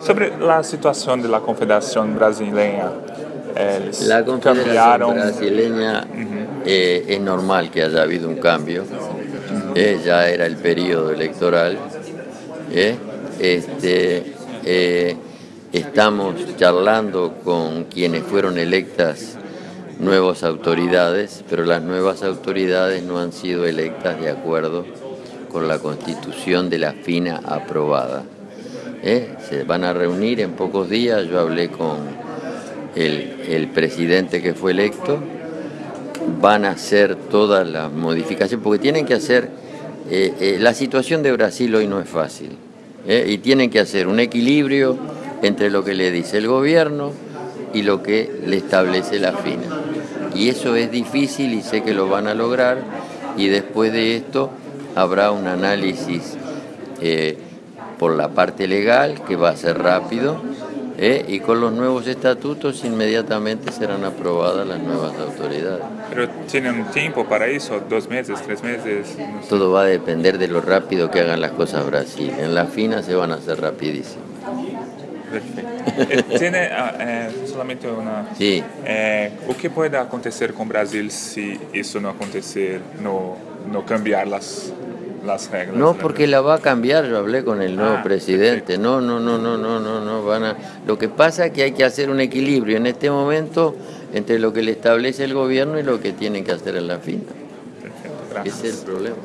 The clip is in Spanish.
Sobre la situación de la Confederación Brasileña, eles La Confederación cambiaron. Brasileña eh, es normal que haya habido un cambio. eh, ya era el periodo electoral. eh, este, estamos charlando con quienes fueron electas nuevas autoridades, pero las nuevas autoridades no han sido electas de acuerdo con la constitución de la FINA aprobada. ¿Eh? Se van a reunir en pocos días, yo hablé con el, el presidente que fue electo, van a hacer todas las modificaciones, porque tienen que hacer, eh, eh, la situación de Brasil hoy no es fácil, y tienen que hacer un equilibrio entre lo que le dice el gobierno y lo que le establece la FINA. Y eso es difícil y sé que lo van a lograr, y después de esto habrá un análisis por la parte legal que va a ser rápido, ¿eh? y con los nuevos estatutos inmediatamente serán aprobadas las nuevas autoridades. Pero tienen tiempo para eso, dos meses, tres meses. no sé. Todo va a depender de lo rápido que hagan las cosas Brasil. En la FINA se van a hacer rapidísimo. Perfeito. Eh, Tiene ah, eh, solamente uma. Sí. Eh, o que pode acontecer com o Brasil se isso não acontecer, no, no cambiar las, las reglas? No, porque la va a cambiar, yo hablé con el nuevo Ah, presidente. No, no, no, no, no, no, no van a. Lo que pasa es que hay que hacer un equilibrio en este momento entre lo que le establece el gobierno y lo que tienen que hacer en la FINA. Ese es el problema.